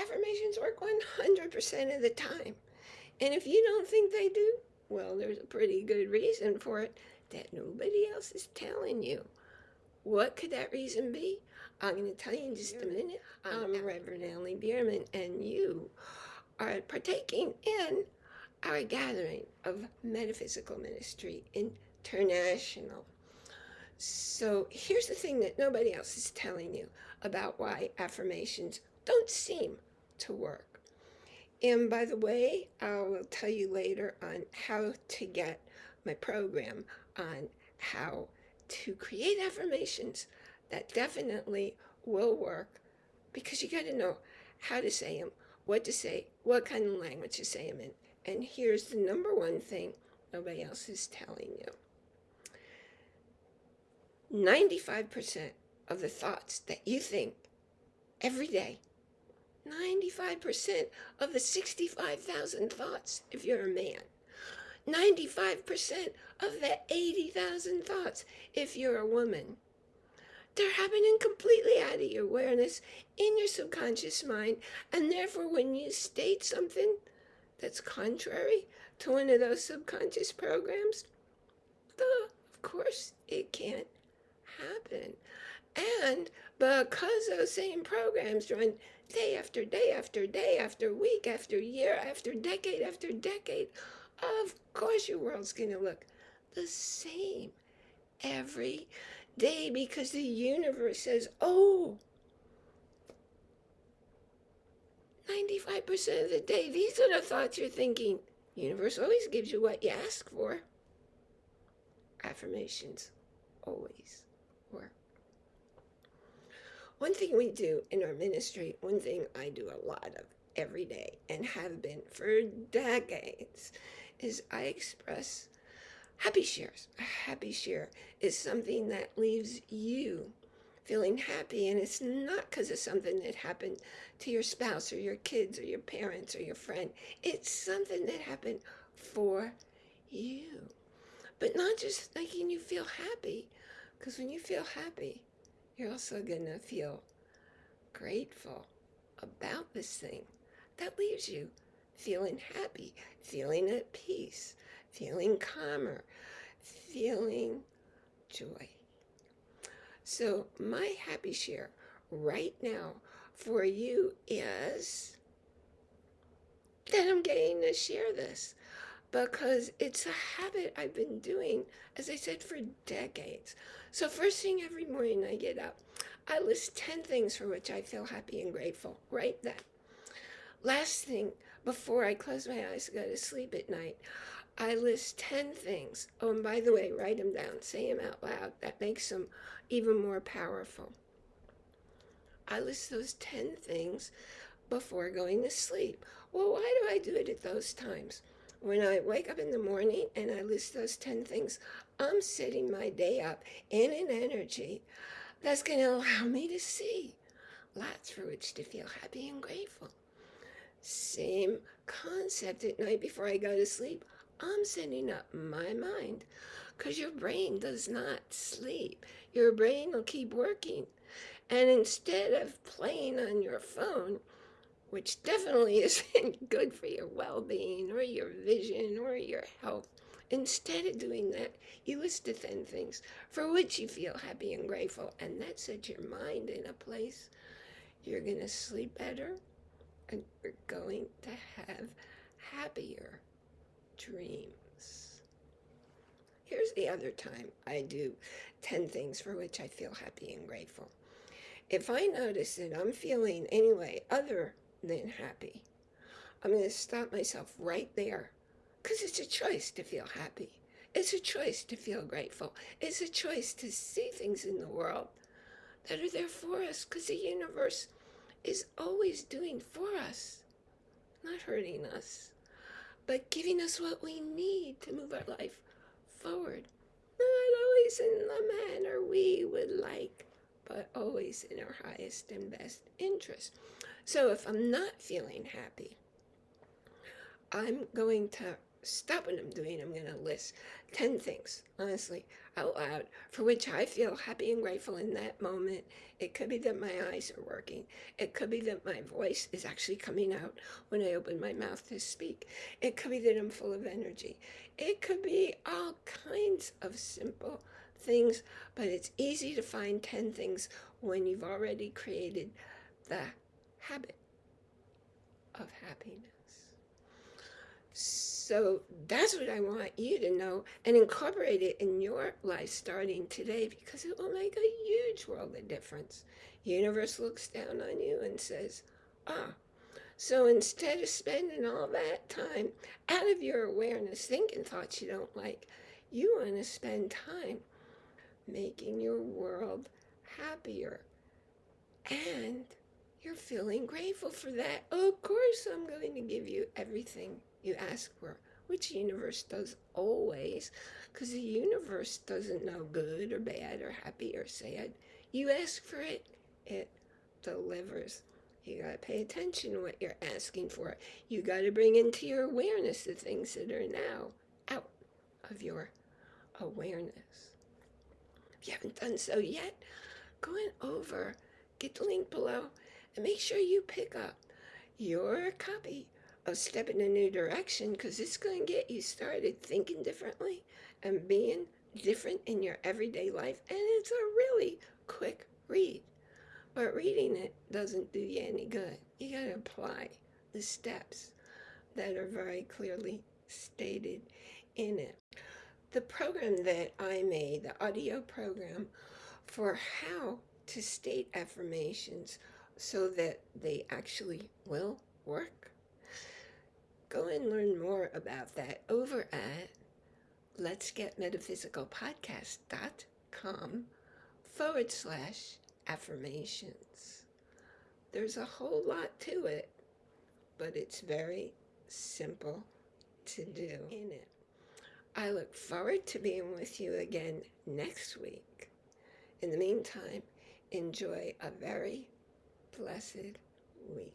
affirmations work 100% of the time. And if you don't think they do, well, there's a pretty good reason for it that nobody else is telling you. What could that reason be? I'm going to tell you in just a minute. I'm um, Reverend Ellie Bierman, and you are partaking in our gathering of Metaphysical Ministry International. So here's the thing that nobody else is telling you about why affirmations don't seem to work. And by the way, I will tell you later on how to get my program on how to create affirmations that definitely will work because you got to know how to say them, what to say, what kind of language to say them in. And here's the number one thing nobody else is telling you. 95% of the thoughts that you think every day, 95% of the 65,000 thoughts if you're a man, 95% of the 80,000 thoughts if you're a woman, they're happening completely out of your awareness in your subconscious mind. And therefore, when you state something that's contrary to one of those subconscious programs, of course, it can't happen. And because those same programs run day after day after day after week after year after decade after decade, of course your world's going to look the same every day because the universe says, oh, 95% of the day, these are the thoughts you're thinking. Universe always gives you what you ask for. Affirmations always work. One thing we do in our ministry, one thing I do a lot of every day and have been for decades, is I express happy shares. A happy share is something that leaves you feeling happy and it's not because of something that happened to your spouse or your kids or your parents or your friend. It's something that happened for you. But not just making you feel happy, because when you feel happy, you're also going to feel grateful about this thing. That leaves you feeling happy, feeling at peace, feeling calmer, feeling joy. So my happy share right now for you is that I'm getting to share this because it's a habit I've been doing, as I said, for decades. So first thing every morning I get up, I list 10 things for which I feel happy and grateful right then. Last thing, before I close my eyes to go to sleep at night, I list 10 things. Oh, and by the way, write them down, say them out loud. That makes them even more powerful. I list those 10 things before going to sleep. Well, why do I do it at those times? When I wake up in the morning and I list those 10 things, I'm setting my day up in an energy that's going to allow me to see lots for which to feel happy and grateful. Same concept at night before I go to sleep. I'm setting up my mind because your brain does not sleep. Your brain will keep working. And instead of playing on your phone, which definitely isn't good for your well-being or your vision or your health, instead of doing that, you list the 10 things for which you feel happy and grateful. And that sets your mind in a place you're going to sleep better and you're going to have happier dreams. Here's the other time I do 10 things for which I feel happy and grateful. If I notice that I'm feeling anyway other than happy, I'm going to stop myself right there because it's a choice to feel happy. It's a choice to feel grateful. It's a choice to see things in the world that are there for us because the universe is always doing for us, not hurting us, but giving us what we need to move our life forward. Not always in the manner we would like, but always in our highest and best interest. So if I'm not feeling happy, I'm going to stop what I'm doing. I'm going to list 10 things, honestly, out loud, for which I feel happy and grateful in that moment. It could be that my eyes are working. It could be that my voice is actually coming out when I open my mouth to speak. It could be that I'm full of energy. It could be all kinds of simple things, but it's easy to find 10 things when you've already created the habit of happiness. So that's what I want you to know and incorporate it in your life starting today because it will make a huge world of difference. Universe looks down on you and says, ah, so instead of spending all that time out of your awareness thinking thoughts you don't like, you want to spend time making your world happier. And you're feeling grateful for that. Of course, I'm going to give you everything you ask for, which universe does always, because the universe doesn't know good or bad or happy or sad. You ask for it, it delivers. You got to pay attention to what you're asking for. You got to bring into your awareness the things that are now out of your awareness. If you haven't done so yet, go on over, get the link below, and make sure you pick up your copy of Step in a New Direction because it's going to get you started thinking differently and being different in your everyday life. And it's a really quick read. But reading it doesn't do you any good. You got to apply the steps that are very clearly stated in it. The program that I made, the audio program for how to state affirmations so that they actually will work. Go and learn more about that over at letsgetmetaphysicalpodcast.com forward slash affirmations. There's a whole lot to it, but it's very simple to do in it. I look forward to being with you again next week. In the meantime, enjoy a very blessed week.